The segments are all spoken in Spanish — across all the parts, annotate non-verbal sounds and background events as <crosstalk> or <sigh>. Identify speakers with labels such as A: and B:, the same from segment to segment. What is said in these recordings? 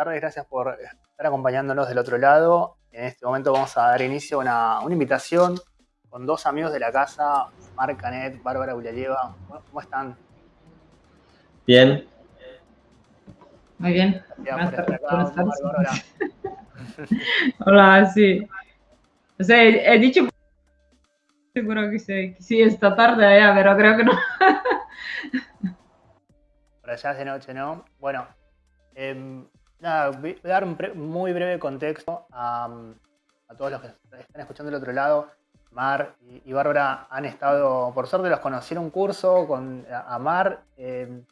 A: buenas tardes, gracias por estar acompañándonos del otro lado. En este momento vamos a dar inicio a una, una invitación con dos amigos de la casa, Marc Canet, Bárbara Ulayeva. ¿Cómo están?
B: Bien.
C: Muy bien. Buenas tardes. Buenas tardes. Hola, sí. O sea, he, dicho seguro que sí, que sí esta tarde ya, pero creo que no. <laughs>
A: Por allá es de noche, ¿no? Bueno, eh, voy a dar un muy breve contexto a, todos los que están escuchando del otro lado. Mar y, Bárbara han estado, por suerte los conocí en un curso con a, Mar em,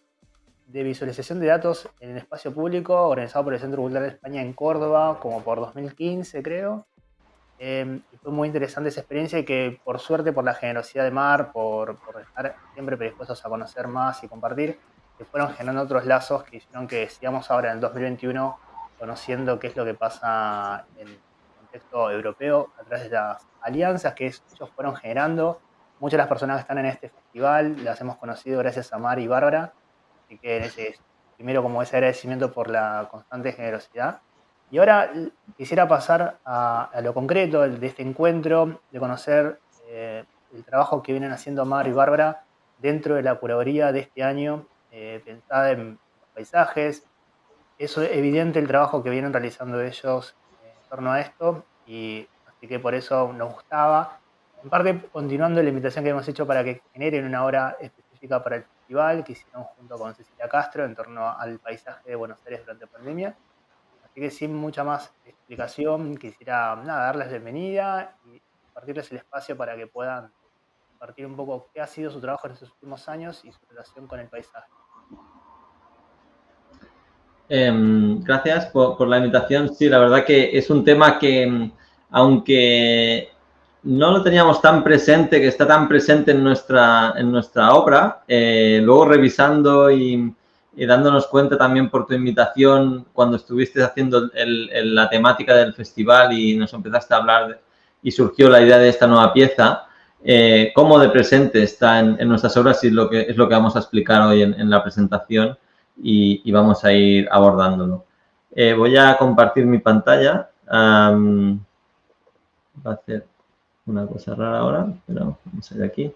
A: de visualización de datos en el espacio público organizado por el Centro Cultural de España en Córdoba, como por 2015 creo. Em, fue muy interesante esa experiencia y que por suerte, por la generosidad de Mar, por, por estar siempre predispuestos a conocer más y compartir, que fueron generando otros lazos que hicieron que sigamos ahora en el 2021 conociendo qué es lo que pasa en el contexto europeo a través de las alianzas que ellos fueron generando. Muchas de las personas que están en este festival las hemos conocido gracias a Mar y Bárbara, así que primero como ese agradecimiento por la constante generosidad. Y ahora quisiera pasar a, lo concreto de este encuentro, de conocer eh, el trabajo que vienen haciendo Mar y Bárbara dentro de la curaduría de este año eh, pensada en paisajes. Es evidente el trabajo que vienen realizando ellos en torno a esto y así que por eso nos gustaba. En parte, continuando la invitación que hemos hecho para que generen una hora específica para el festival que hicieron junto con Cecilia Castro en torno al paisaje de Buenos Aires durante la pandemia. Así que sin mucha más explicación, quisiera nada, darles bienvenida y compartirles el espacio para que puedan compartir un poco qué ha sido su trabajo en estos últimos años y su relación con el paisaje.
B: Em, gracias por, la invitación. Sí, la verdad que es un tema que, em, aunque no lo teníamos tan presente, que está tan presente en nuestra, en nuestra obra, eh, luego revisando y, dándonos cuenta también por tu invitación cuando estuviste haciendo la temática del festival y nos empezaste a hablar y surgió la idea de esta nueva pieza, eh, cómo de presente está en, nuestras obras y lo que, es lo que vamos a explicar hoy en la presentación y, vamos a ir abordándolo. Eh, voy a compartir mi pantalla. va a hacer una cosa rara ahora, pero vamos a ir aquí.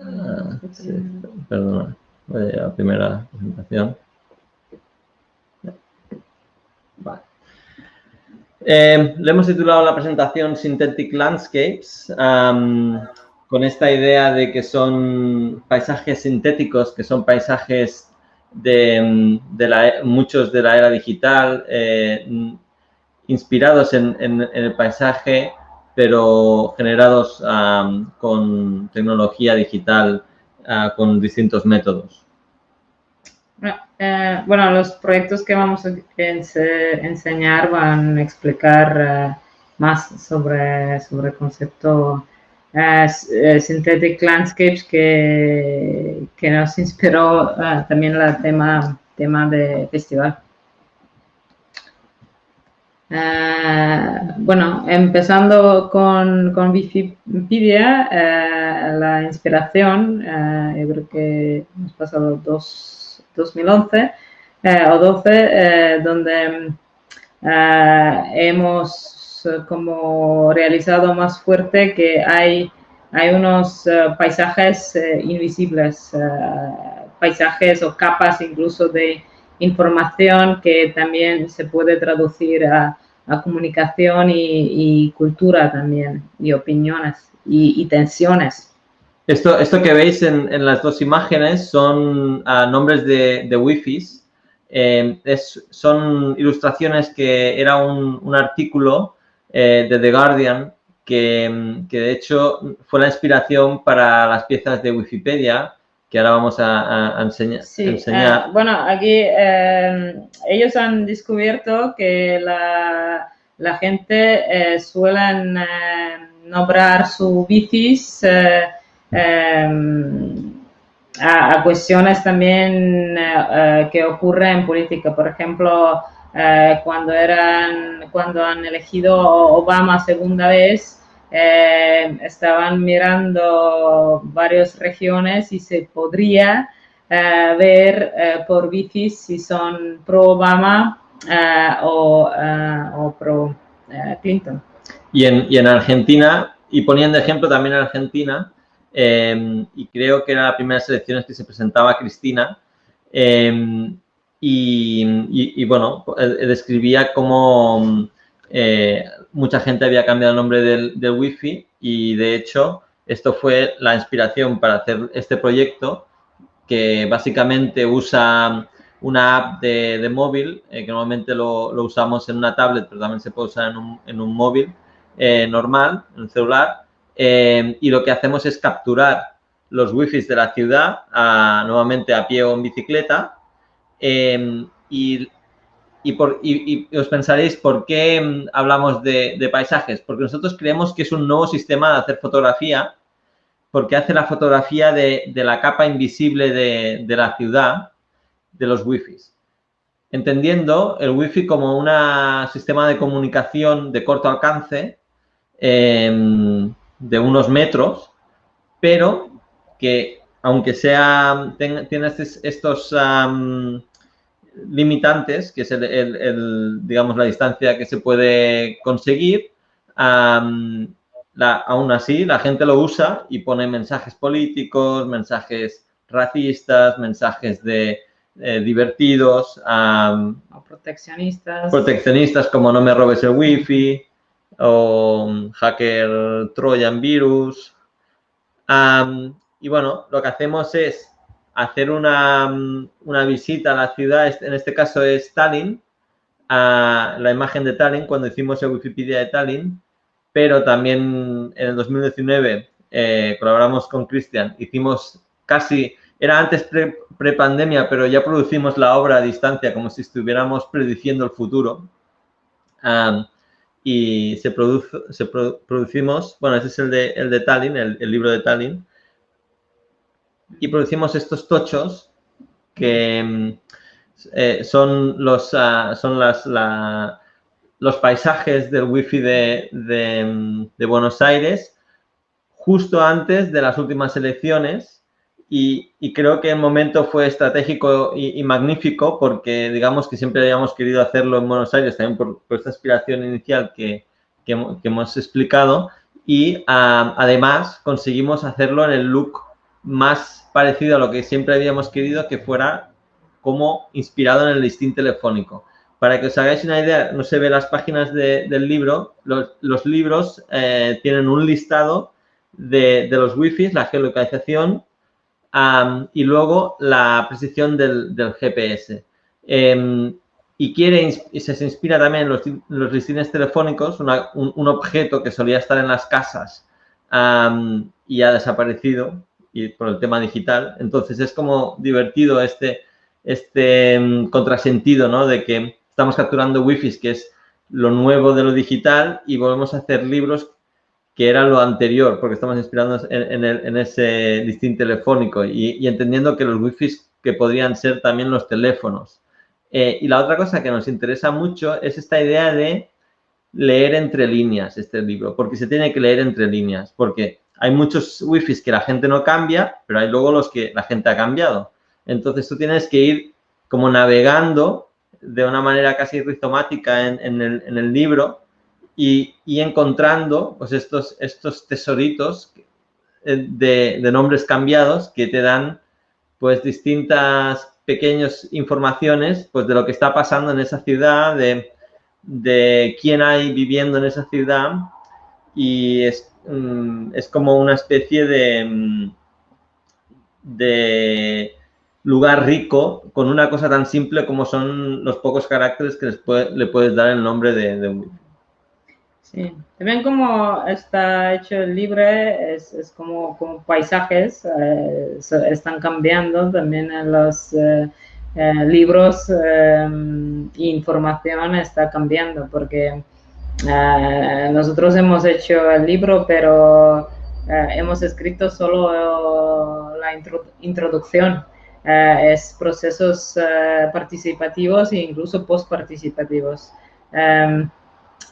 B: Ah, perdona, voy a la primera presentación. Eh, le hemos titulado la presentación Synthetic Landscapes con esta idea de que son paisajes sintéticos, que son paisajes de, muchos de la era digital, eh, inspirados en, el paisaje, pero generados con tecnología digital, ah, con distintos métodos.
C: Eh, bueno, los proyectos que vamos a enseñar van a explicar eh, más sobre, el concepto Synthetic Landscapes que, que nos inspiró uh, también el tema, tema de festival. Uh, bueno, empezando con, con Wikipedia, la inspiración, yo creo que hemos pasado dos, 2011 o 12, donde hemos eh, como realizado más fuerte que hay, hay unos eh, paisajes eh, invisibles, paisajes o capas incluso de información que también se puede traducir a, comunicación y, cultura también, y opiniones y, tensiones.
B: Esto, esto que veis en, las dos imágenes son ah, nombres de, de Wi-Fi. son ilustraciones que era un, un artículo eh, de The Guardian, que, de hecho fue la inspiración para las piezas de Wikipedia, que ahora vamos a, enseñar.
C: Eh, bueno, aquí eh, ellos han descubierto que la, gente suelen nombrar su bicis a, cuestiones también que ocurren en política. Por ejemplo, eh, cuando, eran, cuando han elegido Obama segunda vez, eh, estaban mirando varias regiones y se podría ver por wifi si son pro Obama o, o, pro Clinton.
B: Y en, y en Argentina, y poniendo ejemplo también en Argentina, Em, y creo que era la primera elecciones que se presentaba Cristina. Em, y, bueno, describía cómo eh, mucha gente había cambiado el nombre del, del Wi-Fi y de hecho esto fue la inspiración para hacer este proyecto que básicamente usa una app de, móvil, eh, que normalmente lo, usamos en una tablet, pero también se puede usar en un, en un móvil eh, normal, en un celular, eh, y lo que hacemos es capturar los wifi de la ciudad, nuevamente a pie o en bicicleta, eh, y, por, os pensaréis por qué mm, hablamos de, paisajes, porque nosotros creemos que es un nuevo sistema de hacer fotografía, porque hace la fotografía de, la capa invisible de, la ciudad, de los wifi. Entendiendo el wifi como un sistema de comunicación de corto alcance, eh, de unos metros, pero que aunque sea, tiene estos limitantes, que es el, digamos, la distancia que se puede conseguir, aún así la gente lo usa y pone mensajes políticos, mensajes racistas, mensajes de eh, divertidos,
C: o proteccionistas.
B: Proteccionistas como no me robes el wifi, o hacker Trojan Virus. y bueno, lo que hacemos es hacer una, visita a la ciudad, en este caso es Tallinn, a la imagen de Tallinn cuando hicimos el Wikipedia de Tallinn, pero también en el 2019 eh, colaboramos con Cristian, hicimos casi, era antes pre-pandemia, pero ya producimos la obra a distancia como si estuviéramos prediciendo el futuro. Y se, se producimos, bueno, este es el de, el de Tallinn, el, libro de Tallinn, y producimos estos tochos que mm, eh, son los, ah, son las, los paisajes del wifi de, mm, de Buenos Aires justo antes de las últimas elecciones y, creo que el momento fue estratégico y, magnífico porque digamos que siempre habíamos querido hacerlo en Buenos Aires también por, esta aspiración inicial que, hemos explicado y además conseguimos hacerlo en el look más parecido a lo que siempre habíamos querido que fuera como inspirado en el listín telefónico. Para que os hagáis una idea, no se ve las páginas del libro, los, libros eh, tienen un listado de, de los wifi, la geolocalización y luego la precisión del, GPS. Em, y quiere, se inspira también en los, los listines telefónicos, un, objeto que solía estar en las casas y ha desaparecido y por el tema digital. Entonces es como divertido este, este em, contrasentido, ¿no? De que estamos capturando wifi, que es lo nuevo de lo digital, y volvemos a hacer libros que era lo anterior, porque estamos inspirándonos en, ese distinto telefónico y, entendiendo que los wifi que podrían ser también los teléfonos. Eh, y la otra cosa que nos interesa mucho es esta idea de leer entre líneas este libro, porque se tiene que leer entre líneas, porque hay muchos wifi que la gente no cambia, pero hay luego los que la gente ha cambiado. Entonces tú tienes que ir como navegando de una manera casi rizomática en, el, en el libro y, encontrando pues estos, estos tesoritos eh, de, nombres cambiados que te dan pues distintas pequeñas informaciones pues de lo que está pasando en esa ciudad, de, de quién hay viviendo en esa ciudad y es, mm, es como una especie de, mm, de lugar rico con una cosa tan simple como son los pocos caracteres que le puedes dar el nombre de, un
C: Sí, también como está hecho el libro, es, es como, como, paisajes, eh, están cambiando también en los eh, eh, libros e información está cambiando porque nosotros hemos hecho el libro, pero hemos escrito solo la introducción. es procesos participativos e incluso post participativos.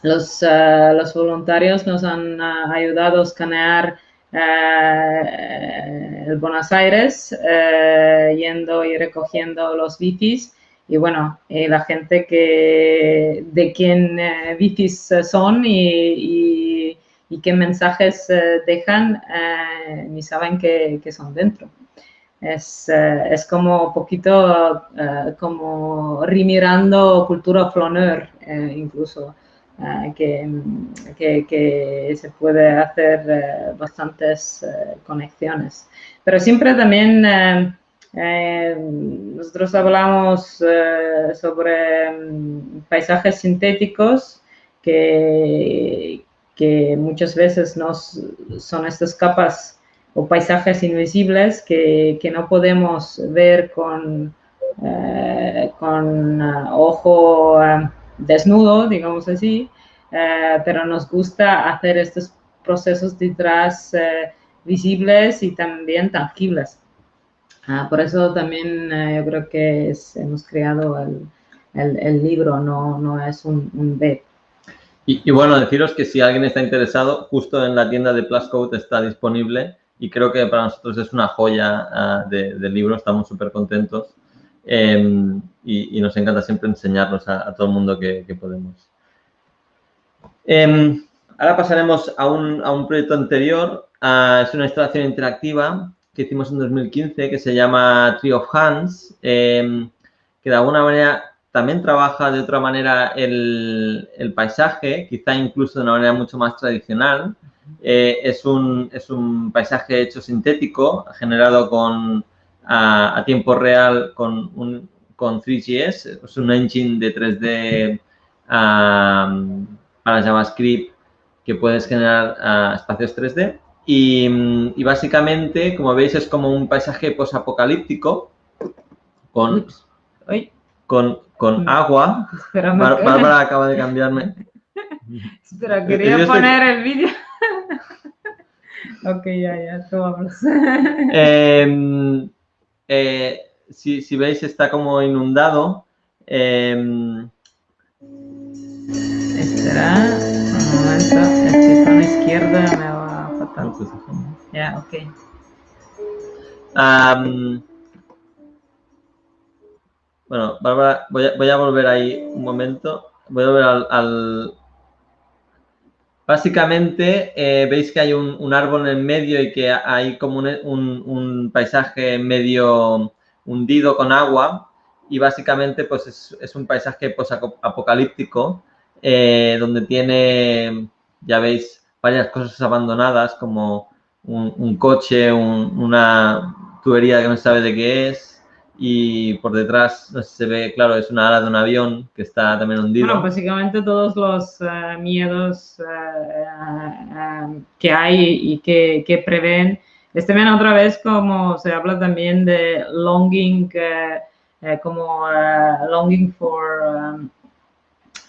C: Los, los voluntarios nos han ayudado a escanear el Buenos Aires, yendo y recogiendo los bicis y bueno, la gente que de quién bicis son y, y, qué mensajes dejan, ni saben que, que son dentro. Es, es, como un poquito como remirando cultura flaneur incluso. Eh, que, que, se puede hacer eh, bastantes eh, conexiones. Pero siempre también nosotros hablamos sobre mm, paisajes sintéticos que, que muchas veces nos, son estas capas o paisajes invisibles que, que no podemos ver con, con ojo desnudo, digamos así, eh, pero nos gusta hacer estos procesos detrás eh, visibles y también tangibles. Ah, por eso también eh, yo creo que hemos creado el, libro, no, no, es un, un.
B: Y, bueno, deciros que si alguien está interesado, justo en la tienda de Pluscode está disponible y creo que para nosotros es una joya uh, de, libro, estamos súper contentos. Em, y, nos encanta siempre enseñarnos a, todo el mundo que, podemos. Em, ahora pasaremos a un, a un proyecto anterior. es una instalación interactiva que hicimos en 2015 que se llama Tree of Hands, em, que de alguna manera también trabaja de otra manera el, el, paisaje, quizá incluso de una manera mucho más tradicional. Eh, es, un, es un paisaje hecho sintético, generado con, a, a tiempo real con un, con 3GS, es un engine de 3D para JavaScript que puedes generar ah, espacios 3D. Y, básicamente, como veis, es como un paisaje posapocalíptico con, con, con mm. agua. Bárbara acaba de cambiarme. <laughs>
C: Espera, quería poner el vídeo. <laughs> ok, ya, ya, tú <laughs>
B: eh, eh, si, veis está como inundado. Eh...
C: Espera, un momento, el botón izquierda me va fatal. Ya, ok.
B: bueno, Bárbara, voy a, voy a, volver ahí un momento. Voy a volver al... Básicamente, eh, veis que hay un, un, árbol en el medio y que hay como un, un, un paisaje medio hundido con agua y básicamente pues es, un paisaje apocalíptico eh, donde tiene, ya veis, varias cosas abandonadas como un, coche, una tubería que no sabe de qué es y por detrás se ve, claro, es una ala de un avión que está también hundido.
C: Bueno, básicamente todos los eh, miedos eh, que hay y que, prevén este también otra vez como se habla también de longing, eh, eh, como longing for, um,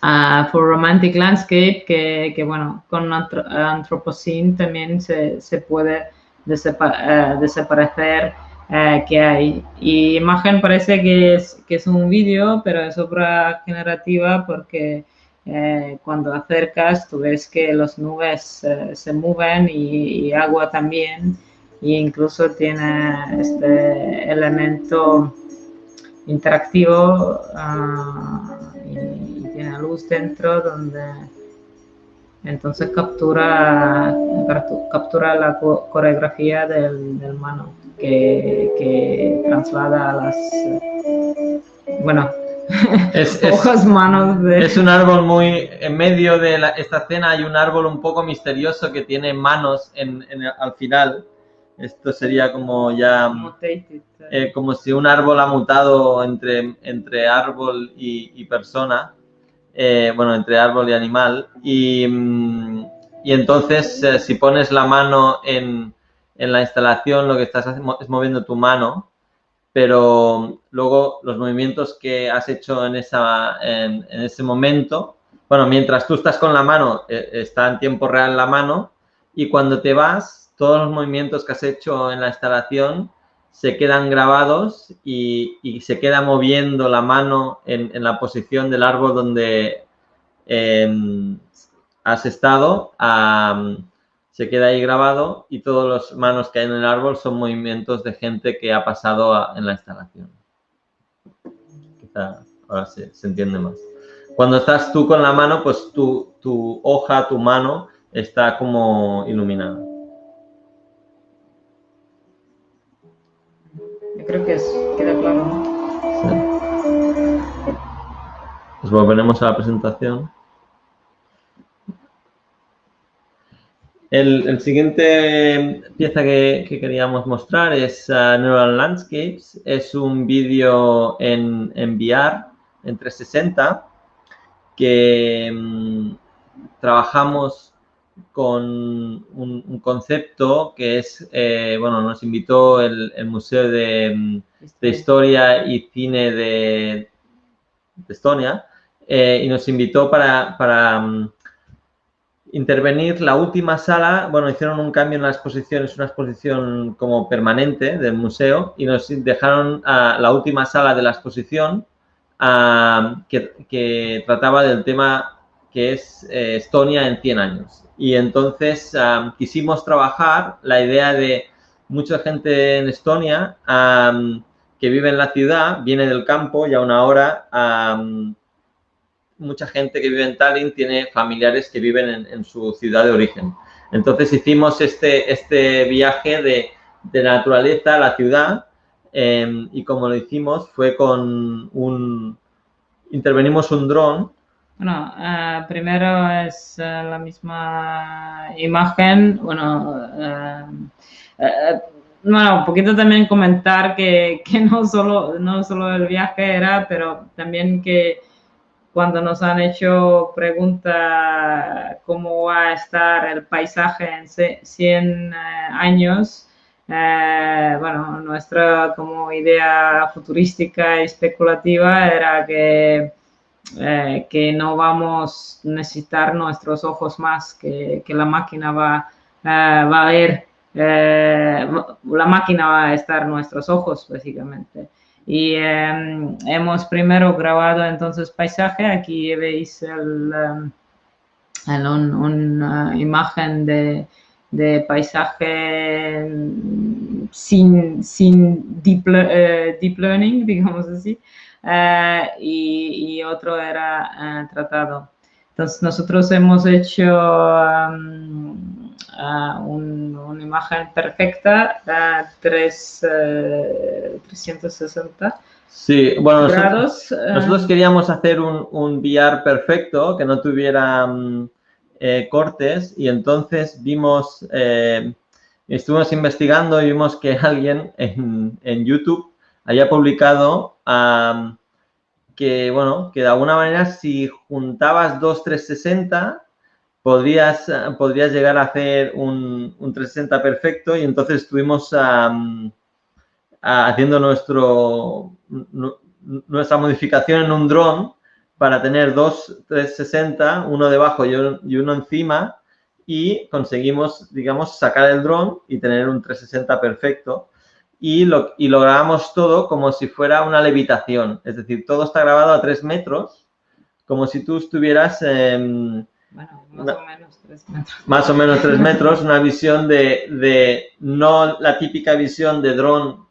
C: uh, for romantic landscape, que, que bueno, con Anthropocene también se, se puede uh, desaparecer que hay. Y imagen parece que es, que es un vídeo, pero es obra generativa porque cuando acercas tú ves que las nubes se mueven y, agua también e incluso tiene este elemento interactivo y, tiene luz dentro donde entonces captura, captura la coreografía del, del mano que, que, traslada a las bueno
B: es, es, <laughs> manos de... es un árbol muy en medio de esta escena hay un árbol un poco misterioso que tiene manos en, en, al final. Esto sería como ya eh, como si un árbol ha mutado entre, entre árbol y, persona, eh, bueno, entre árbol y animal. Y, mm, y entonces, eh, si pones la mano en, en, la instalación, lo que estás haciendo es moviendo tu mano, pero luego los movimientos que has hecho en, esa, en, en ese momento, bueno, mientras tú estás con la mano, está en tiempo real la mano, y cuando te vas, todos los movimientos que has hecho en la instalación se quedan grabados y, se queda moviendo la mano en, la posición del árbol donde em, has estado se queda ahí grabado y todos los manos que hay en el árbol son movimientos de gente que ha pasado en la instalación. Quizá ahora se, entiende más. Cuando estás tú con la mano, pues tu hoja, tu mano está como iluminada.
C: Creo que es, queda claro.
B: Sí. Pues volveremos a la presentación. El, siguiente pieza que, queríamos mostrar es uh, Neural Landscapes. Es un vídeo en, en, VR, en 360, que mm, trabajamos con un, concepto que es, eh, bueno, nos invitó el, Museo de, Historia y Cine de, Estonia eh, y nos invitó para, para mm, intervenir la última sala, bueno, hicieron un cambio en la exposición, es una exposición como permanente del museo y nos dejaron a la última sala de la exposición que, trataba del tema que es eh, Estonia en 100 años. Y entonces quisimos trabajar la idea de mucha gente en Estonia que vive en la ciudad, viene del campo y a una hora mucha gente que vive en Tallinn tiene familiares que viven en, su ciudad de origen. Entonces hicimos este, este viaje de, de naturaleza a la ciudad em, y como lo hicimos fue con un... Intervenimos un dron.
C: Bueno, eh, primero es eh, la misma imagen. Bueno, eh, bueno, un poquito también comentar que, que, no, solo, no solo el viaje era, pero también que cuando nos han hecho pregunta cómo va a estar el paisaje en 100 eh, años, bueno, nuestra como idea futurística y especulativa era que, eh, que no vamos a necesitar nuestros ojos más, que, que la máquina va, va a ver, la máquina va a estar nuestros ojos, básicamente. Y em, hemos primero grabado entonces paisaje. Aquí veis el, em, una imagen de, de paisaje sin, sin deep, eh, deep learning, <laughs> digamos así. Eh, y, y, otro era eh, tratado. Entonces nosotros hemos hecho em, una imagen perfecta a 3, 360
B: sí, bueno, grados. Nosotros, eh. queríamos hacer un, un, VR perfecto, que no tuviera mm, eh, cortes, y entonces vimos, eh, estuvimos investigando y vimos que <laughs> alguien en, en YouTube haya publicado que, bueno, que de alguna manera si juntabas dos 360 podrías, podrías llegar a hacer un, 360 perfecto y entonces estuvimos haciendo nuestro, nuestra modificación en un dron para tener dos 360, uno debajo y uno encima y conseguimos, digamos, sacar el dron y tener un 360 perfecto y, lo, y lo grabamos todo como si fuera una levitación, es decir, todo está grabado a tres metros, como si tú estuvieras... en
C: más o menos tres metros.
B: Más o menos tres metros, una visión de, de no la típica visión de dron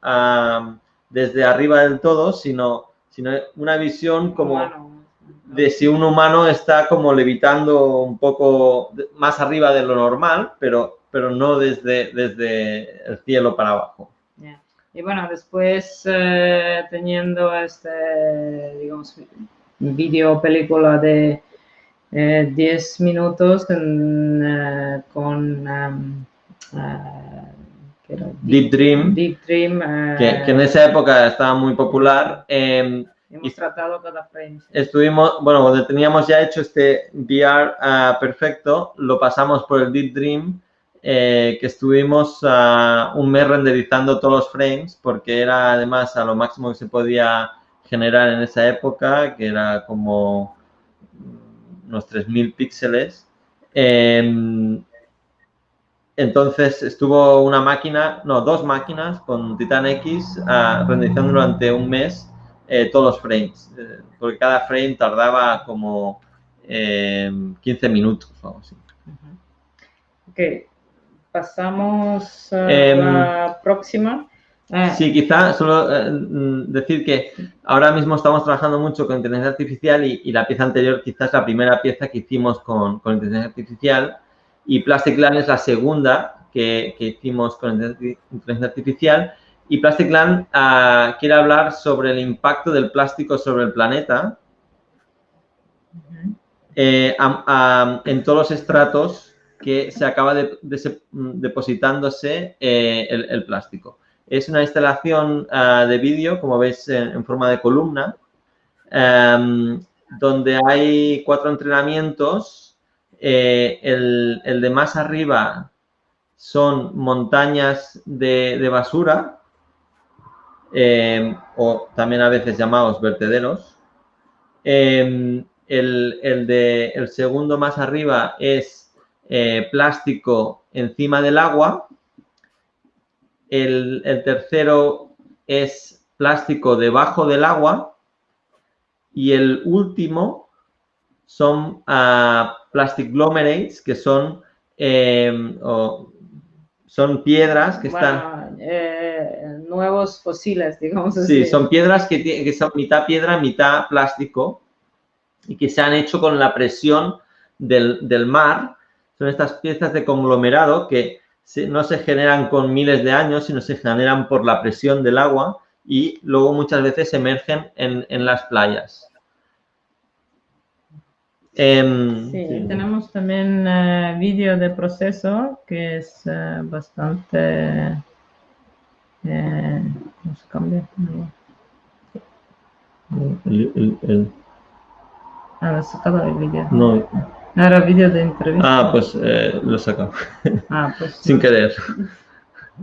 B: desde arriba del todo, sino, sino una visión como de si un humano está como levitando un poco más arriba de lo normal, pero, pero no desde, desde el cielo para abajo.
C: Y bueno, después eh, teniendo este, digamos, vídeo película de 10 eh, minutos eh, con um,
B: uh, Deep, Dream,
C: Deep Dream
B: que, que, en esa época estaba muy popular.
C: Em, Hemos tratado cada frame.
B: Estuvimos, bueno, cuando teníamos ya hecho este VR uh, perfecto, lo pasamos por el Deep Dream, eh, que estuvimos un mes renderizando todos los frames, porque era además a lo máximo que se podía generar en esa época, que era como unos 3.000 píxeles. Em, entonces estuvo una máquina, no, dos máquinas con Titan X uh, renderizando durante un mes eh, todos los frames, eh, porque cada frame tardaba como 15 em, minutos o algo así.
C: Ok, Pasamos a la em, próxima.
B: Eh. Sí, quizá solo eh, mm, decir que ahora mismo estamos trabajando mucho con inteligencia artificial y, la pieza anterior quizás la primera pieza que hicimos con, con inteligencia artificial y Plastic Land es la segunda que, hicimos con inteligencia artificial y Plastic Land ah, quiere hablar sobre el impacto del plástico sobre el planeta eh, en todos los estratos que se acaba de, depositándose el plástico. Es una instalación ah, de vídeo, como veis, en, forma de columna, em, donde hay cuatro entrenamientos. Eh, el, de más arriba son montañas de, basura, em, o también a veces llamados vertederos. Em, el, de, el segundo más arriba es eh, plástico encima del agua el, tercero es plástico debajo del agua. Y el último son uh, plastic glomerates, que son, em, son piedras que están...
C: Eh, nuevos fósiles, digamos
B: así. Sí, son piedras que, que, son mitad piedra, mitad plástico y que se han hecho con la presión del, del mar. Son estas piezas de conglomerado que no se generan con miles de años, sino se generan por la presión del agua y luego muchas veces emergen en, las playas.
C: Em, sí, tenemos también uh, vídeo de proceso que es eh, bastante... Eh, ¿Cómo se cambia? El, el, Ah, sacado el vídeo.
B: No,
C: era vídeo de entrevista.
B: Ah, pues eh, lo sacamos. <laughs> Ah, pues. Sin querer. <laughs>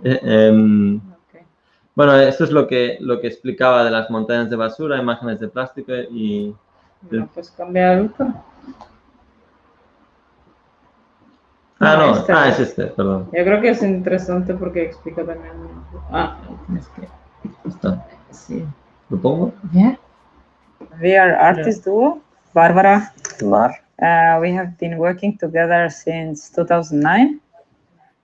B: Eh, em, bueno, esto es lo que, lo que explicaba de las montañas de basura, imágenes de plástico y...
C: Bueno, pues cambiar otro.
B: Ah, no, este. ah, es este, perdón.
C: Yo creo que es interesante porque explica también... Ah, tienes que...
B: Está. Sí. ¿Lo pongo?
C: Yeah. We are artist duo, Bárbara.
B: Mar.
C: Uh, we have been working together since 2009.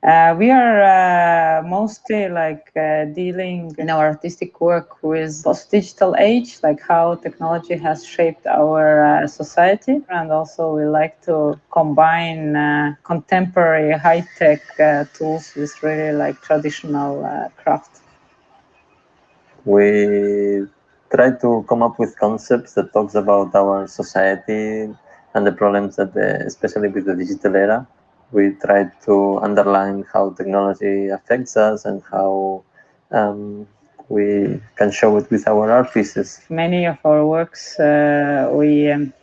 C: Uh, we are uh, mostly like uh, dealing in our artistic work with post-digital age, like how technology has shaped our uh, society. And also we like to combine uh, contemporary high-tech tools with really like traditional craft.
D: We try to come up with concepts that talks about our society, and the problems that, the, especially with the digital era, we try to underline how technology affects us and how um, we can show it with our art pieces.
C: Many of our works uh, we um,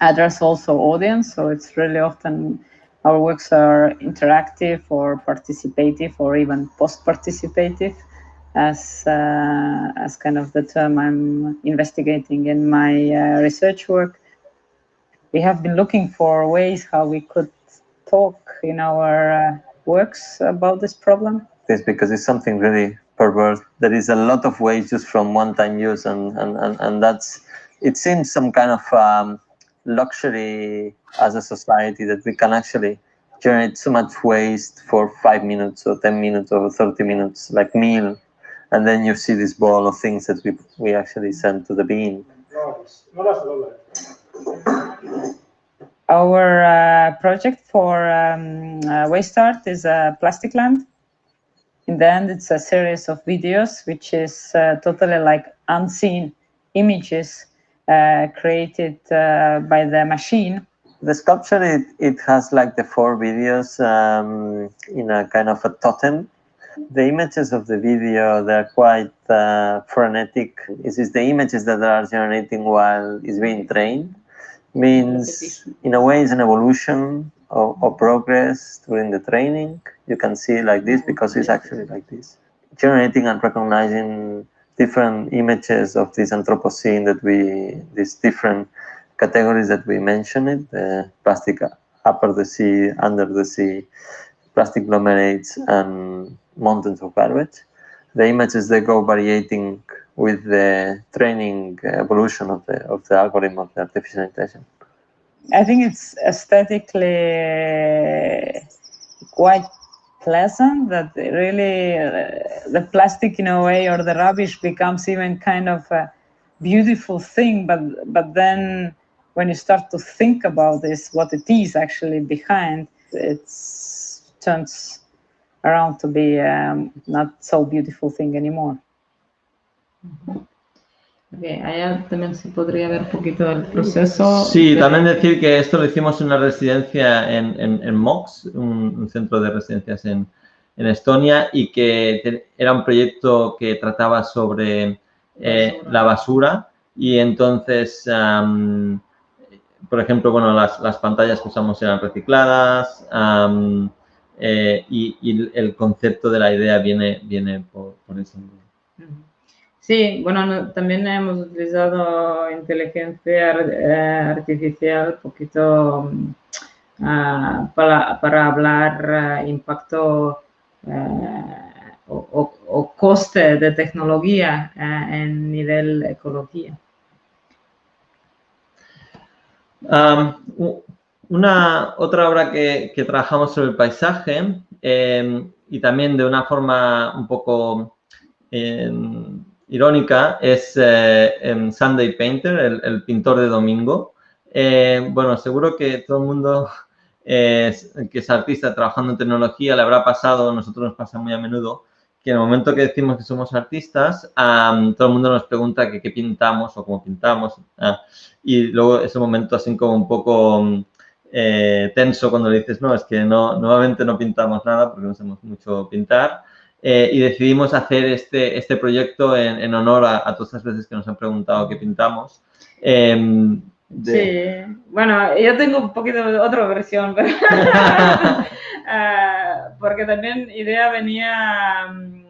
C: address also audience, so it's really often our works are interactive or participative or even post-participative as uh, as kind of the term I'm investigating in my uh, research work we have been looking for ways how we could talk in our uh, works about this problem.
D: Yes, because it's something really perverse. There is a lot of waste just from one-time use, and, and, and, and that's, it seems some kind of um, luxury as a society that we can actually generate so much waste for five minutes or 10 minutes or 30 minutes, like meal. And then you see this ball of things that we, we actually send to the bin.
C: Our uh, project for um, uh, Waste Art is a Plastic Land. In the end, it's a series of videos, which is uh, totally like unseen images uh, created uh, by the machine.
D: The sculpture, it, it has like the four videos um, in a kind of a totem the images of the video, they're quite uh, frenetic. It is the images that are generating while it's being trained means in a way it's an evolution of, progress during the training. You can see like this mm-hmm. because it's actually like this. Generating and recognizing different images of this Anthropocene that we, these different categories that we mentioned, the plastic upper the sea, under the sea, plastic agglomerates and mountains of garbage. The images, they go varying with the training evolution of the of the algorithm of the artificial intelligence?
C: I think it's aesthetically quite pleasant that really the plastic in a way or the rubbish becomes even kind of a beautiful thing but but then when you start to think about this what it is actually behind it turns around to be um, not so beautiful thing anymore Okay, allá también se podría ver un poquito el proceso.
B: Sí, también decir que esto lo hicimos en una residencia en, en, en MOX, un, un, centro de residencias en, en, Estonia, y que era un proyecto que trataba sobre eh, la basura y entonces, um, por ejemplo, bueno, las, las, pantallas que usamos eran recicladas um, eh, y, y, el concepto de la idea viene, viene por, por eso.
C: Sí, bueno, también hemos utilizado inteligencia eh, artificial un poquito uh, para, para, hablar uh, impacto uh, o, coste de tecnología en nivel ecología.
B: Una otra obra que, trabajamos sobre el paisaje eh, y también de una forma un poco eh, irónica es eh, Sunday Painter, el, pintor de domingo. Eh, bueno, seguro que todo el mundo <laughs> que es artista trabajando en tecnología le habrá pasado, nosotros nos pasa muy a menudo, que en el momento que decimos que somos artistas, todo el mundo nos pregunta qué pintamos o cómo pintamos. Ah, y luego ese momento así como un poco eh, tenso cuando le dices, no, es que no, nuevamente no pintamos nada porque no sabemos mucho pintar. Eh, y decidimos hacer este, este proyecto en, en honor a, a, todas las veces que nos han preguntado qué pintamos. Eh,
C: de... Sí, bueno, yo tengo un poquito de otra versión, pero uh, <laughs> porque también idea venía mm,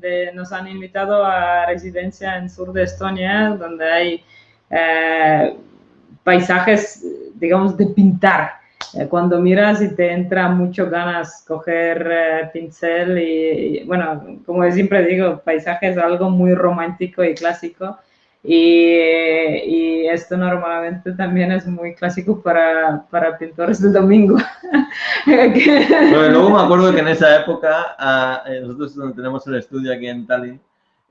C: de, nos han invitado a residencia en sur de Estonia, donde hay uh, paisajes, digamos, de pintar eh, cuando miras y te entra mucho ganas coger eh, pincel y, y, bueno, como siempre digo, paisaje es algo muy romántico y clásico y, y, esto normalmente también es muy clásico para, para pintores del domingo. <laughs>
B: bueno, luego me acuerdo que en esa época, uh, nosotros donde tenemos el estudio aquí en Tallinn,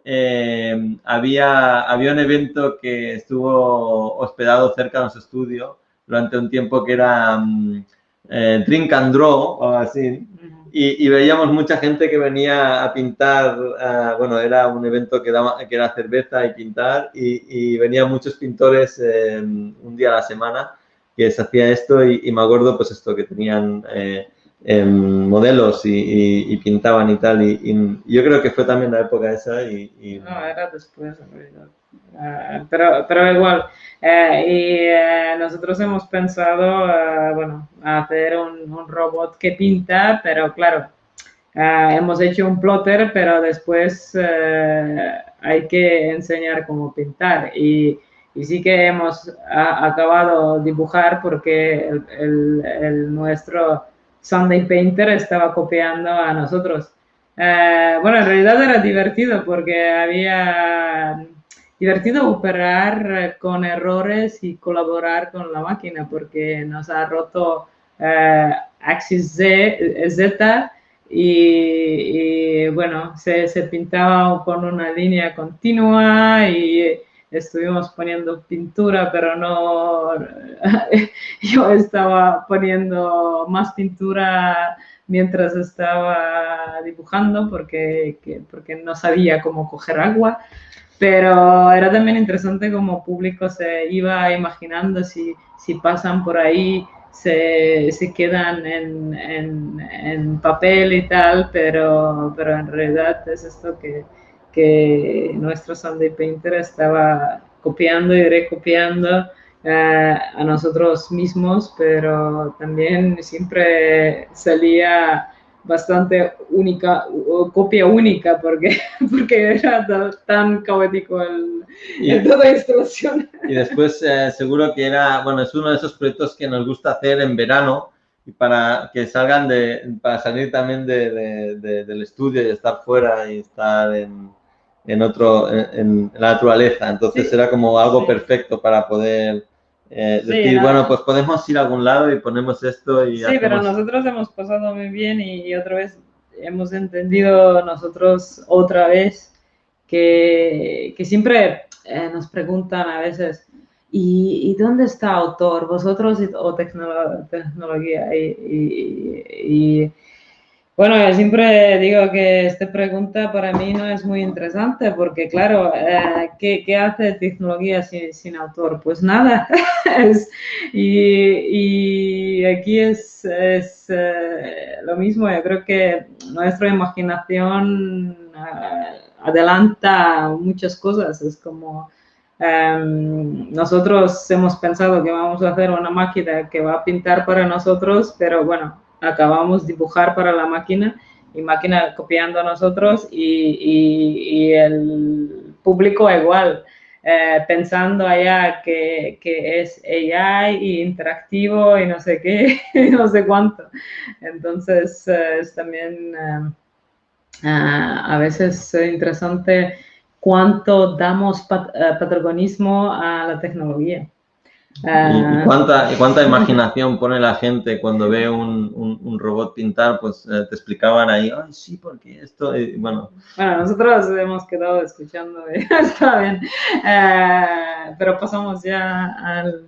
B: eh, había, había un evento que estuvo hospedado cerca de nuestro estudio durante un tiempo que era um, eh, Drink and Draw o así. Y, y, veíamos mucha gente que venía a pintar, uh, bueno, era un evento que, daba, que era cerveza y pintar, y, y venían muchos pintores eh, un día a la semana que se hacía esto y, y, me acuerdo pues esto, que tenían eh, modelos y, pintaban y tal, y, yo creo que fue también la época esa y...
C: No, era después en realidad. Uh, pero, pero igual, eh, y eh, nosotros hemos pensado, uh, bueno, hacer un, un, robot que pinta, pero claro, uh, hemos hecho un plotter, pero después hay que enseñar cómo pintar. Y, y sí que hemos acabado dibujar porque el, el, el, nuestro Sunday Painter estaba copiando a nosotros. bueno, en realidad era divertido porque había divertido operar eh, con errores y colaborar con la máquina porque nos ha roto eh, Axis Z, eh, Z y, y, bueno, se, se, pintaba con una línea continua y estuvimos poniendo pintura, pero no, <laughs> yo estaba poniendo más pintura mientras estaba dibujando porque, que, porque no sabía cómo coger agua. Pero era también interesante como público se iba imaginando si, si pasan por ahí, se, se quedan en, en, papel y tal, pero, pero en realidad es esto que, que nuestro Sunday Painter estaba copiando y recopiando eh, a nosotros mismos, pero también siempre salía bastante única, copia única, porque, <laughs> porque era tan caótico el, y, el toda la instalación.
B: Y después eh, seguro que era, bueno, es uno de esos proyectos que nos gusta hacer en verano y para que salgan de, para salir también de, de, de del estudio y estar fuera y estar en, en otro, en, en, la naturaleza. Entonces sí, era como algo sí. perfecto para poder eh, sí, decir, no. bueno, pues podemos ir a algún lado y ponemos esto y
C: Sí, hacemos... pero nosotros hemos pasado muy bien y, y, otra vez hemos entendido nosotros otra vez que, que siempre eh, nos preguntan a veces, ¿y, dónde está autor? ¿Vosotros o tecnología? y bueno, siempre digo que esta pregunta para mí no es muy interesante porque, claro, eh, ¿qué, hace tecnología sin, autor? Pues nada. <laughs> y, aquí es, eh, lo mismo. Yo creo que nuestra imaginación eh, adelanta muchas cosas. Es como em, nosotros hemos pensado que vamos a hacer una máquina que va a pintar para nosotros, pero bueno, acabamos dibujar para la máquina y máquina copiando a nosotros y, el público igual, eh, pensando allá que, que, es AI y interactivo y no sé qué, <laughs> y no sé cuánto. Entonces eh, es también eh, a veces interesante cuánto damos patronismo a la tecnología.
B: ¿Y, ah. cuánta, cuánta imaginación pone la gente cuando ve un, robot pintar? Pues eh, te explicaban ahí, ay, sí, porque esto, bueno.
C: Bueno, nosotros hemos quedado escuchando, está bien. Eh, pero pasamos ya al,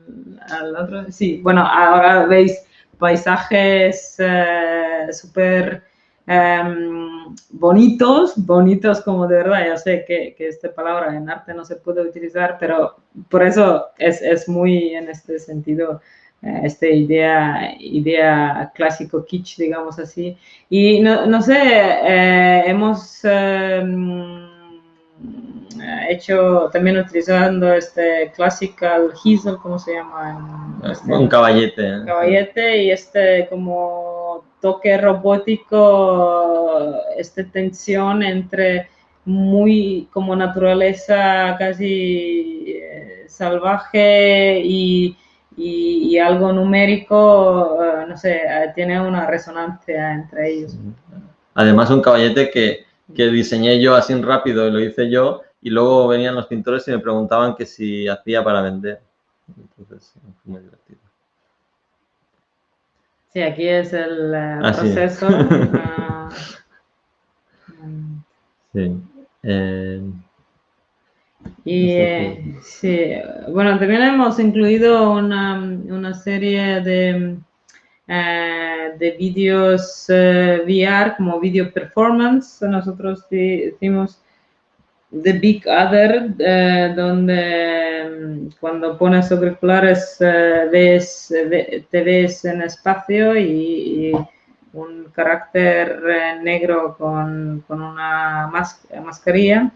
C: al, otro. Sí, bueno, ahora veis paisajes eh, súper Em, bonitos, bonitos como de verdad, ya sé que, que, esta palabra en arte no se puede utilizar, pero por eso es, es muy en este sentido eh, esta idea, idea clásico kitsch, digamos así. Y no, no sé, eh, hemos em, hecho también utilizando este classical Hiesel, ¿cómo se llama?
B: Este, un caballete.
C: Caballete y este como toque robótico, esta tensión entre muy como naturaleza casi eh, salvaje y, y, algo numérico, eh, no sé, eh, tiene una resonancia entre ellos.
B: Además, un caballete que, que diseñé yo así rápido y lo hice yo, y luego venían los pintores y me preguntaban que si hacía para vender. Entonces, fue muy divertido.
C: Sí, aquí es el eh, ah, proceso. <laughs> Ah, sí. Eh, y eh, sí, bueno, también hemos incluido una, serie de, de vídeos VR como video performance. Nosotros decimos The Big Other, eh, donde mm, cuando pones auriculares eh, ves, te ves en espacio y, un carácter eh, negro con, una mascarilla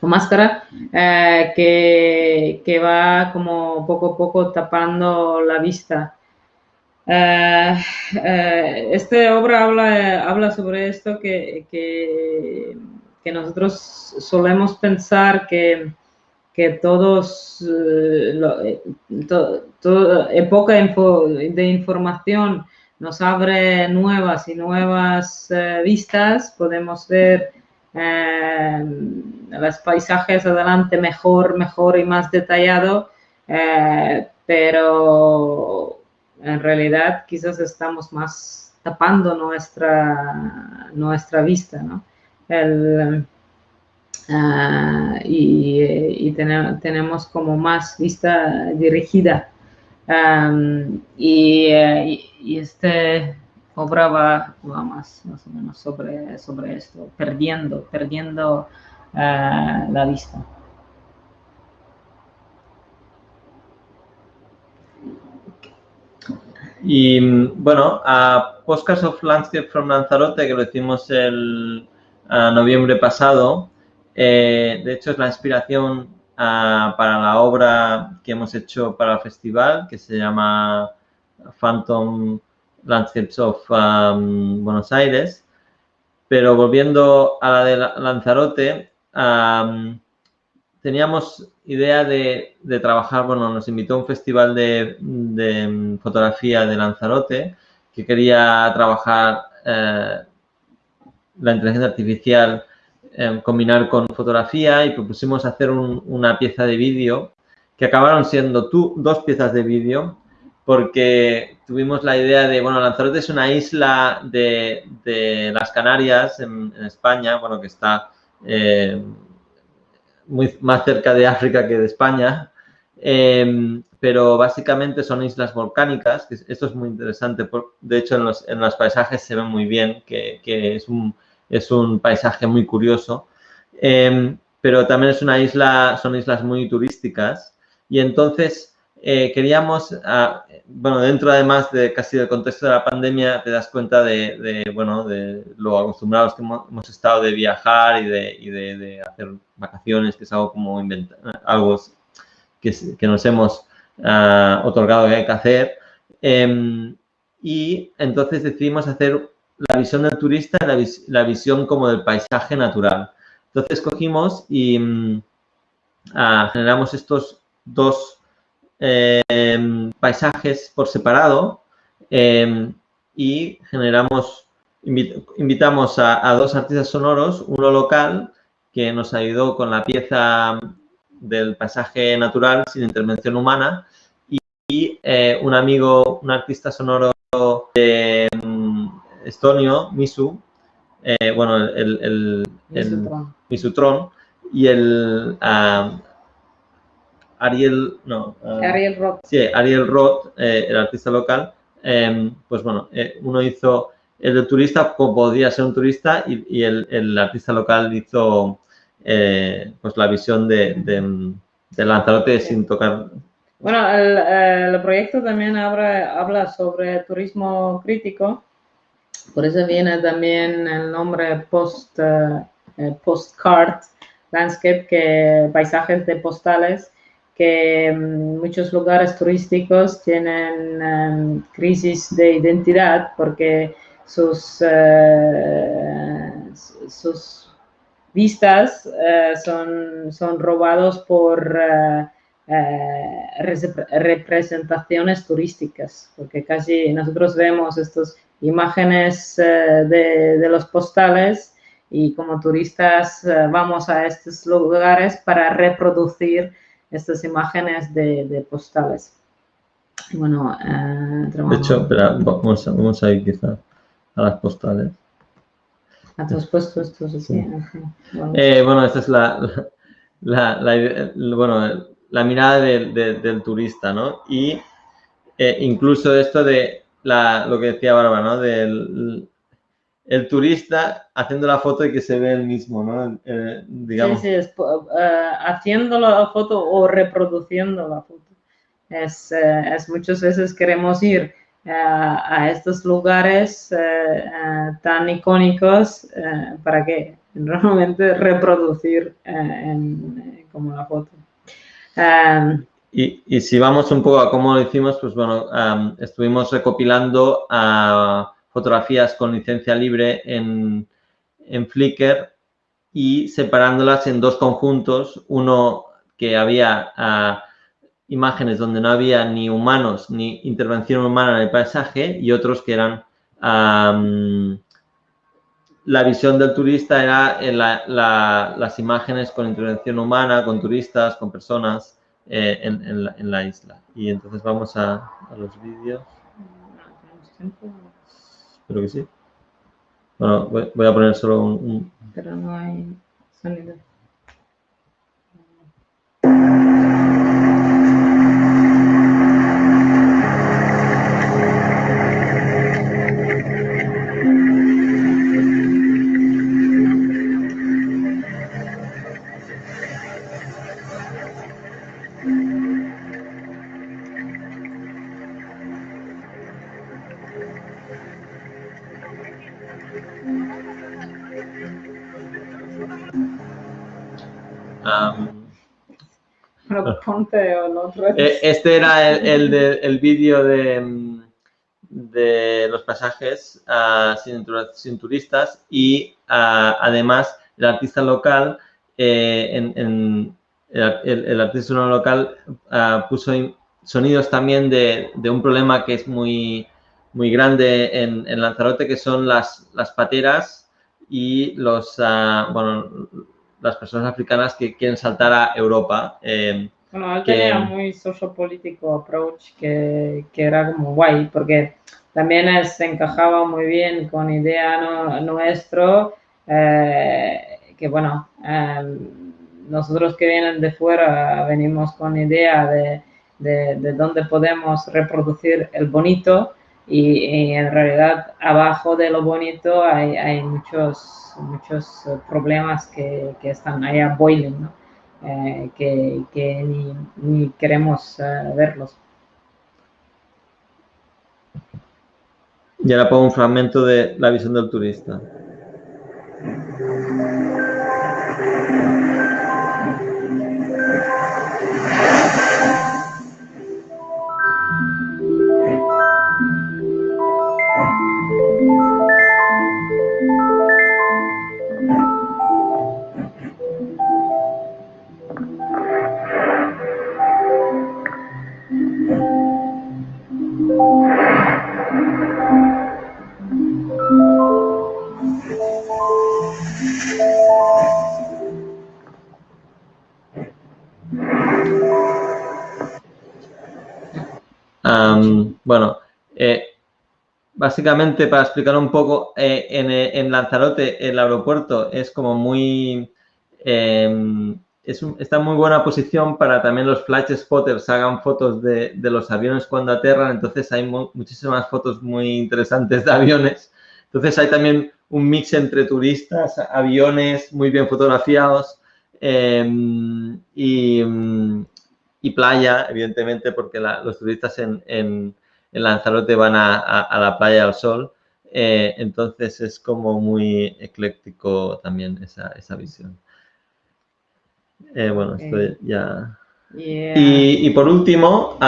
C: o máscara que, que, va como poco a poco tapando la vista. esta obra habla, habla sobre esto que, que que nosotros solemos pensar que, que todos, eh, eh época de información nos abre nuevas y nuevas eh, vistas, podemos ver eh, los paisajes adelante mejor, mejor y más detallado, pero en realidad quizás estamos más tapando nuestra, nuestra vista, ¿no? El, ah, y, tenemos como más vista dirigida. y, y, este obra va, más, más, o menos sobre, sobre esto, perdiendo, perdiendo ah, la vista.
B: Y bueno, a Postcards of Landscape from Lanzarote, que lo hicimos el, noviembre pasado. Eh, de hecho, es la inspiración ah, para la obra que hemos hecho para el festival, que se llama Phantom Landscapes of um, Buenos Aires. Pero volviendo a la de Lanzarote, teníamos idea de, trabajar, bueno, nos invitó a un festival de, de fotografía de Lanzarote que quería trabajar eh, la inteligencia artificial eh, combinar con fotografía y propusimos hacer una pieza de vídeo que acabaron siendo tú, dos piezas de vídeo porque tuvimos la idea de, bueno, Lanzarote es una isla de, las Canarias en, España, bueno, que está eh, muy más cerca de África que de España, em, pero básicamente son islas volcánicas, que esto es muy interesante, de hecho en los, en los paisajes se ve muy bien, que, es, un, es, un, paisaje muy curioso, em, pero también es una isla, son islas muy turísticas y entonces eh, queríamos, ah, bueno, dentro además de casi del contexto de la pandemia, te das cuenta de, bueno, de lo acostumbrados que hemos, estado de viajar y, de, de, hacer vacaciones, que es algo como inventar, algo que, que nos hemos uh, otorgado que hay que hacer. Em, y entonces decidimos hacer la visión del turista y la, visión como del paisaje natural. Entonces cogimos y uh, generamos estos dos Em, paisajes por separado em, y generamos, invitamos a, dos artistas sonoros, uno local que nos ayudó con la pieza del paisaje natural sin intervención humana y, eh, un amigo, un artista sonoro de estonio, Misu, eh, bueno, el, el, el Misutron y el Ariel, no.
C: Ah, Ariel Roth.
B: Sí, Ariel Roth, eh, el artista local, em, pues bueno, eh, uno hizo el de turista, como podía ser un turista, y, el, artista local hizo pues la visión de, de, Lanzarote sin tocar.
C: Bueno, el, proyecto también habla, habla sobre turismo crítico, por eso viene también el nombre post, postcard landscape, que paisajes de postales, que mm, muchos lugares turísticos tienen em, crisis de identidad porque sus, eh, sus vistas eh, son, son robados por eh, representaciones turísticas, porque casi nosotros vemos estas imágenes de, de, los postales y como turistas vamos a estos lugares para reproducir estas imágenes de, postales. Bueno,
B: eh, de hecho, espera, vamos, vamos, a ir quizá a las postales.
C: A tus puestos estos así.
B: Eh, bueno. esta es la, la, bueno, la mirada del turista, ¿no? Y eh, incluso esto de lo que decía Bárbara, ¿no? Del, el turista haciendo la foto y que se ve el mismo, ¿no?
C: Eh, digamos. Sí, sí, es, uh, haciendo la foto o reproduciendo la foto. Es, uh, es muchas veces queremos ir uh, a estos lugares tan icónicos para que realmente reproducir en, como la foto.
B: Y, si vamos un poco a cómo lo hicimos, pues bueno, um, estuvimos recopilando a fotografías con licencia libre en, Flickr y separándolas en dos conjuntos, uno que había ah, imágenes donde no había ni humanos ni intervención humana en el paisaje y otros que eran la visión del turista era las imágenes con intervención humana, con turistas, con personas eh, en, la, isla. Y entonces vamos a, a los vídeos. Espero que sí. Bueno, voy, a poner solo un, un...
C: Pero no hay sonido.
B: Eh, este era el, el, vídeo de, de, los pasajes ah, sin, turistas y ah, además el artista local, eh, en, el, artista local ah, puso sonidos también de, de, un problema que es muy, muy grande en, en Lanzarote, que son las, las pateras y los, bueno, las personas africanas que quieren saltar a Europa. Eh,
C: Bueno, él tenía muy sociopolítico approach que, que, era como guay, porque también se encajaba muy bien con idea no, nuestro, eh, que bueno, em, nosotros que vienen de fuera venimos con idea de, de, de dónde podemos reproducir el bonito y, en realidad abajo de lo bonito hay, hay muchos, muchos problemas que, que están ahí a boiling, ¿no? Eh, que, ni, queremos uh, verlos.
B: Y ahora pongo un fragmento de la visión del turista. Básicamente para explicar un poco, eh, en, Lanzarote el aeropuerto es como muy... Em, está en muy buena posición para también los flash spotters hagan fotos de, los aviones cuando aterran, entonces hay muchísimas fotos muy interesantes de aviones. Entonces hay también un mix entre turistas, aviones muy bien fotografiados em, y, y playa, evidentemente, porque los turistas en, Lanzarote van a, la playa al sol. Eh, entonces es como muy ecléctico también esa, visión. Eh, bueno, esto ya... Y, por último,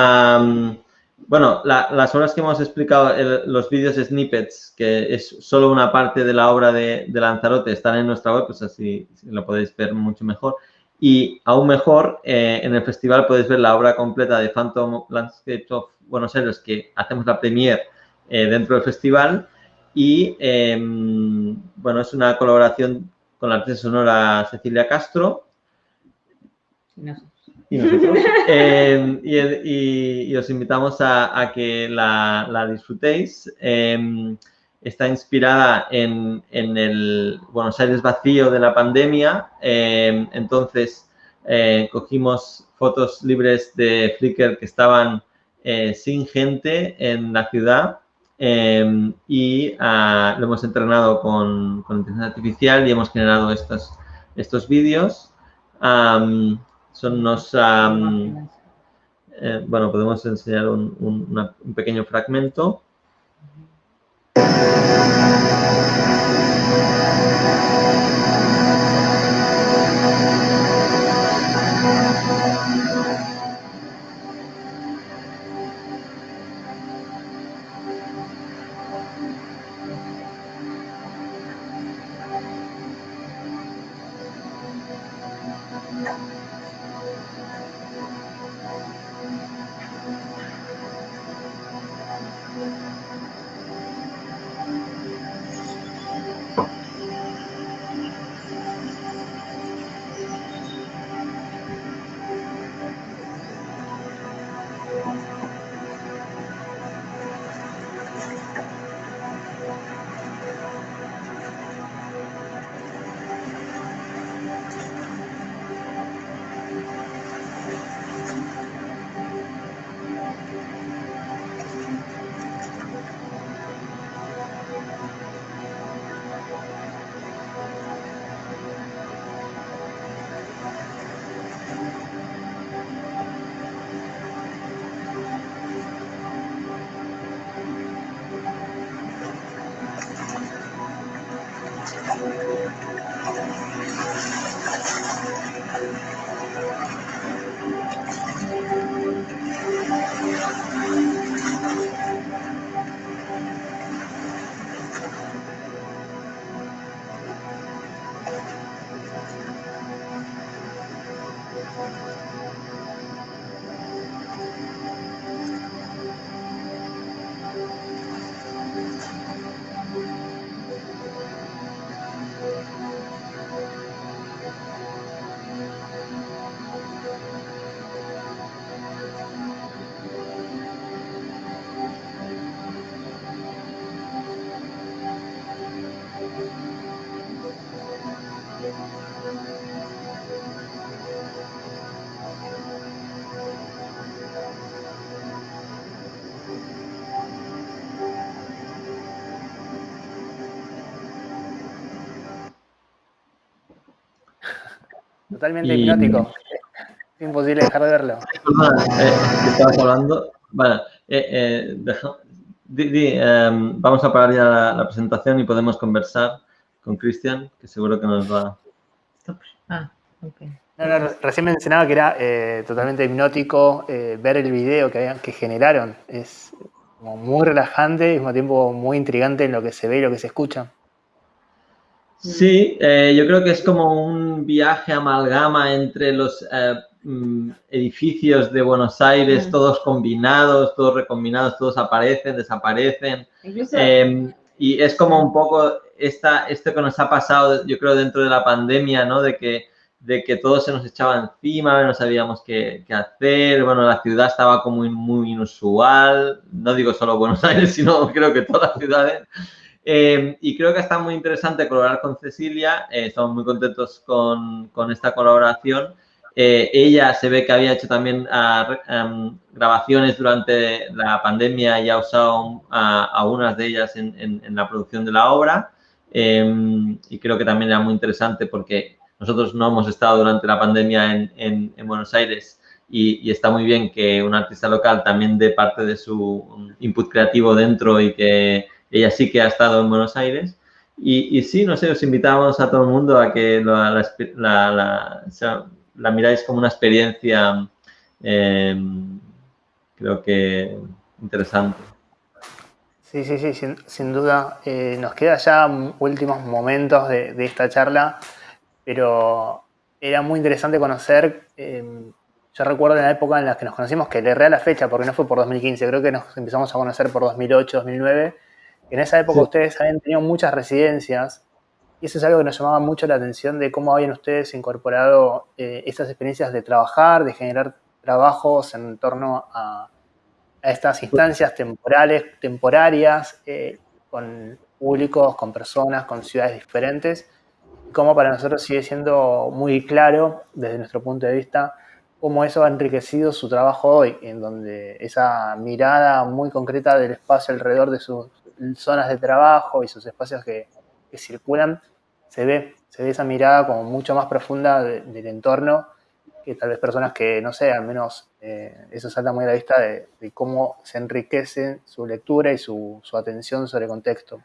B: bueno, las obras que hemos explicado, los vídeos snippets, que es solo una parte de la obra de, de Lanzarote, están en nuestra web, pues así lo podéis ver mucho mejor. Y aún mejor, eh, en el festival podéis ver la obra completa de Phantom Landscapes of Buenos Aires, que hacemos la premiere eh, dentro del festival. Y, em, bueno, es una colaboración con la artista sonora Cecilia Castro. Y nosotros. <laughs> Em, y, os invitamos a, que la, la disfrutéis. Em, está inspirada en, el Buenos Aires vacío de la pandemia. Entonces, eh, cogimos fotos libres de Flickr que estaban eh, sin gente en la ciudad y ah, lo hemos entrenado con, inteligencia artificial y hemos generado estos, estos vídeos. son unos... bueno, podemos enseñar un pequeño fragmento.
A: Totalmente hipnótico. Es imposible dejar de verlo.
B: Eh, estabas hablando? Bueno, eh, eh, em, vamos a parar ya la, presentación y podemos conversar con Cristian, que seguro que nos va...
A: Ah, recién mencionaba que era totalmente hipnótico ver el video que, que generaron. Es muy relajante y al mismo tiempo muy intrigante en lo que se ve y lo que se escucha.
B: Sí, eh, yo creo que es como un viaje amalgama entre los eh, mm, edificios de Buenos Aires, todos combinados, todos recombinados, todos aparecen, desaparecen. Em, y es como un poco esta, esto que nos ha pasado, yo creo, dentro de la pandemia, ¿no? De que, de que todo se nos echaba encima, no sabíamos qué, qué hacer, bueno, la ciudad estaba como muy, muy inusual, no digo solo Buenos Aires, <laughs> sino creo que todas las ciudades. Em, y creo que está muy interesante colaborar con Cecilia, eh, estamos muy contentos con, con esta colaboración. Eh, ella se ve que había hecho también ah, em, grabaciones durante la pandemia y ha usado algunas de ellas en, en, la producción de la obra. Em, y creo que también era muy interesante porque nosotros no hemos estado durante la pandemia en, en Buenos Aires y, y, está muy bien que un artista local también dé parte de su input creativo dentro y que ella sí que ha estado en Buenos Aires. Y, sí, no sé, os invitamos a todo el mundo a que la, la, miráis como una experiencia, em, creo que interesante.
A: Sí, sí, sí, sin, duda. Eh, nos queda ya últimos momentos de, esta charla, pero era muy interesante conocer. Em, yo recuerdo en la época en la que nos conocimos, que le erré a la fecha porque no fue por 2015, creo que nos empezamos a conocer por 2008, 2009 en esa época ustedes habían tenido muchas residencias y eso es algo que nos llamaba mucho la atención de cómo habían ustedes incorporado eh, estas experiencias de trabajar, de generar trabajos en torno a, estas instancias temporales, temporarias, eh, con públicos, con personas, con ciudades diferentes, y cómo para nosotros sigue siendo muy claro, desde nuestro punto de vista, cómo eso ha enriquecido su trabajo hoy, en donde esa mirada muy concreta del espacio alrededor de sus zonas de trabajo y sus espacios que, circulan, se ve, se ve esa mirada como mucho más profunda del entorno que tal vez personas que, no sé, al menos eh, eso salta muy a la vista de, cómo se enriquece su lectura y su, atención sobre el contexto.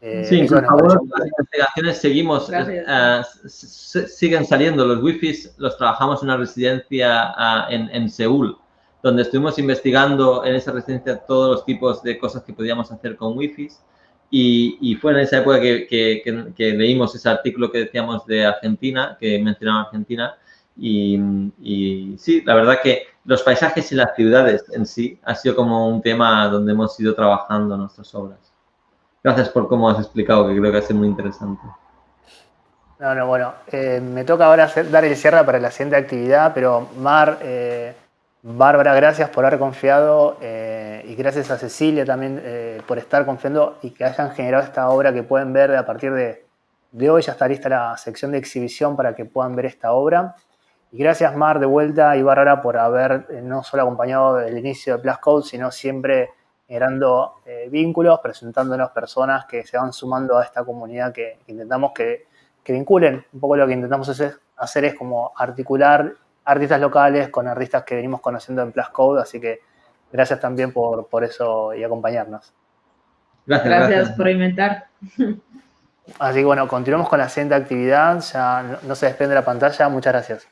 B: Eh, sí, por favor, las investigaciones seguimos, eh, siguen saliendo. Los wifis los trabajamos en una residencia en, en Seúl donde estuvimos investigando en esa residencia todos los tipos de cosas que podíamos hacer con wifi. Y, y fue en esa época que, que, leímos ese artículo que decíamos de Argentina, que mencionaba Argentina. Y, y, sí, la verdad que los paisajes y las ciudades en sí ha sido como un tema donde hemos ido trabajando nuestras obras. Gracias por cómo has explicado, que creo que ha sido muy interesante.
A: No, no, bueno, eh, me toca ahora dar el cierre para la siguiente actividad, pero Mar, eh, Bárbara, gracias por haber confiado eh, y gracias a Cecilia también eh, por estar confiando y que hayan generado esta obra que pueden ver a partir de, hoy. Ya está lista la sección de exhibición para que puedan ver esta obra. Y gracias Mar de vuelta y Bárbara por haber eh, no solo acompañado el inicio de Plus Code, sino siempre generando vínculos, presentándonos personas que se van sumando a esta comunidad que, intentamos que, que vinculen. Un poco lo que intentamos hacer es como articular artistas locales con artistas que venimos conociendo en Plus Code, así que gracias también por, por eso y acompañarnos.
C: Gracias, gracias, por inventar.
A: Así que bueno, continuamos con la siguiente actividad, ya no, no se desprende la pantalla, muchas gracias.